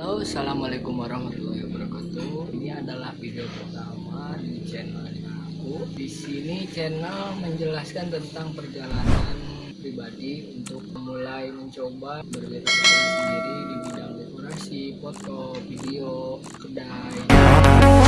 Halo, assalamualaikum warahmatullahi wabarakatuh. Ini adalah video pertama di channelnya aku. Di sini channel menjelaskan tentang perjalanan pribadi untuk mulai mencoba berwirausaha sendiri di bidang dekorasi, foto, video, kedai.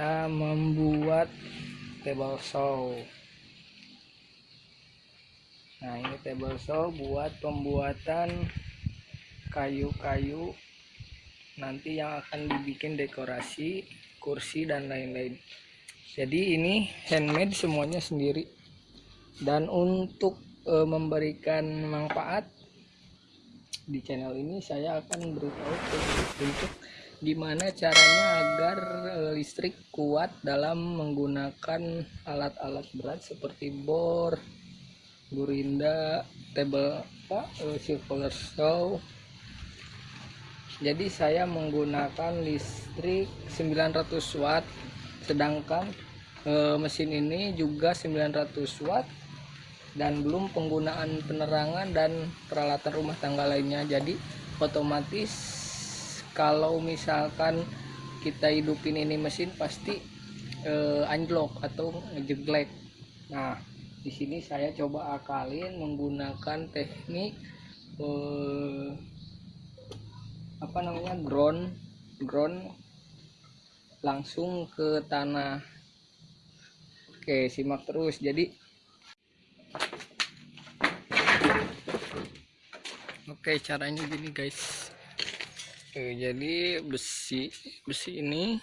Kita membuat table saw. Nah, ini table saw buat pembuatan kayu-kayu nanti yang akan dibikin dekorasi, kursi dan lain-lain. Jadi ini handmade semuanya sendiri. Dan untuk eh, memberikan manfaat di channel ini saya akan beritahu untuk gimana caranya agar eh, listrik kuat dalam menggunakan alat-alat berat seperti bor, gurinda, table apa, eh, circular saw. Jadi saya menggunakan listrik 900 watt sedangkan eh, mesin ini juga 900 watt dan belum penggunaan penerangan dan peralatan rumah tangga lainnya jadi otomatis kalau misalkan kita hidupin ini mesin pasti eh, anjlok atau ngejeglek. Nah di sini saya coba akalin menggunakan teknik eh, apa namanya ground ground langsung ke tanah. Oke simak terus. Jadi oke caranya gini guys oke, jadi besi besi ini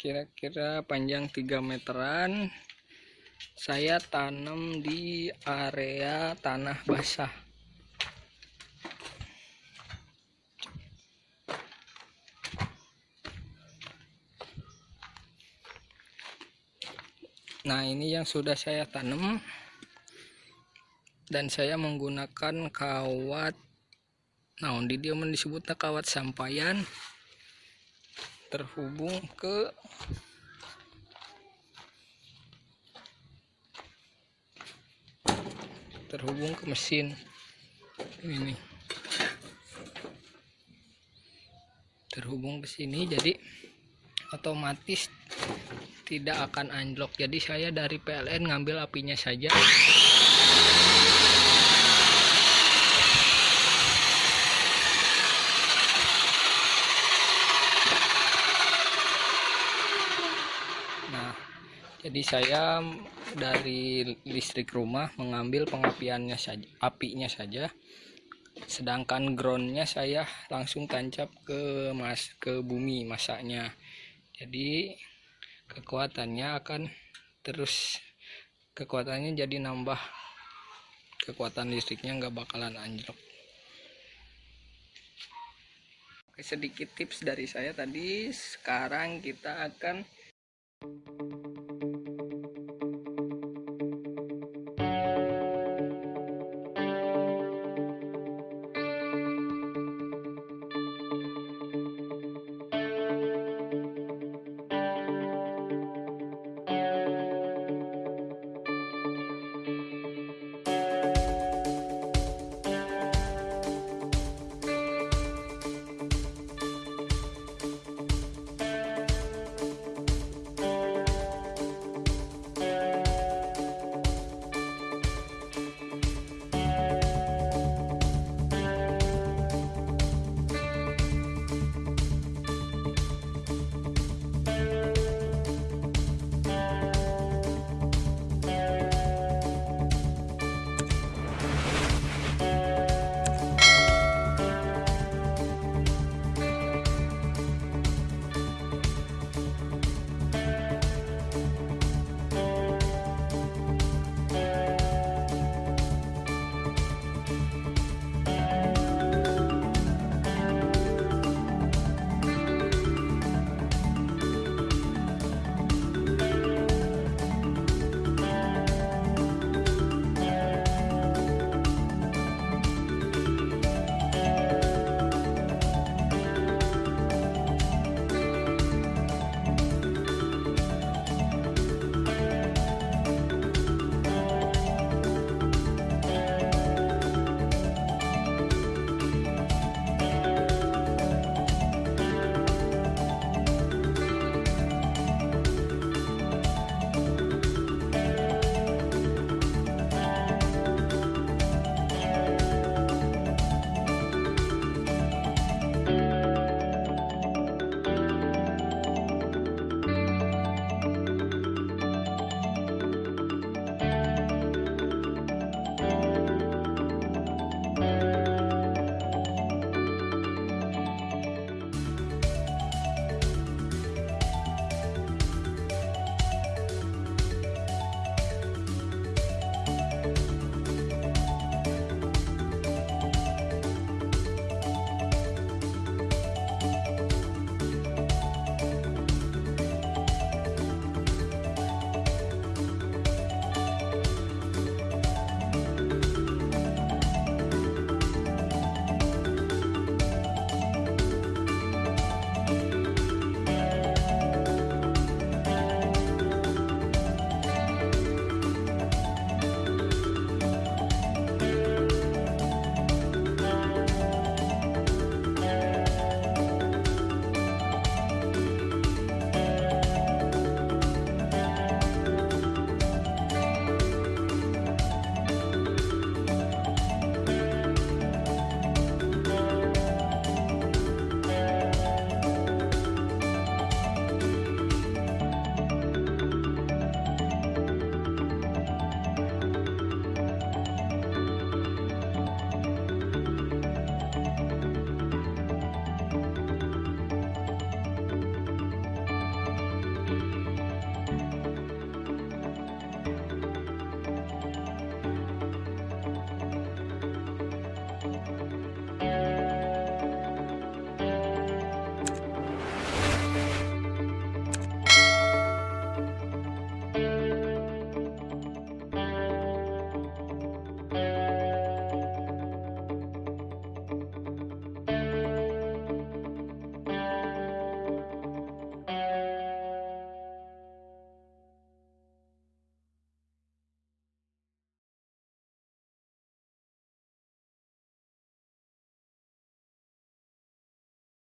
kira-kira panjang 3 meteran. Saya tanam di area tanah basah. Nah ini yang sudah saya tanam. Dan saya menggunakan kawat nah di dia disebutnya kawat sampayan terhubung ke terhubung ke mesin. Ini. Terhubung ke sini jadi otomatis tidak akan anjlok. Jadi saya dari PLN ngambil apinya saja nah jadi saya dari listrik rumah mengambil pengapiannya saja apinya saja. Sedangkan groundnya saya langsung tancap ke mas ke bumi masaknya. Jadi kekuatannya akan terus kekuatannya jadi nambah. Kekuatan listriknya nggak bakalan anjlok. Oke, sedikit tips dari saya tadi. Sekarang kita akan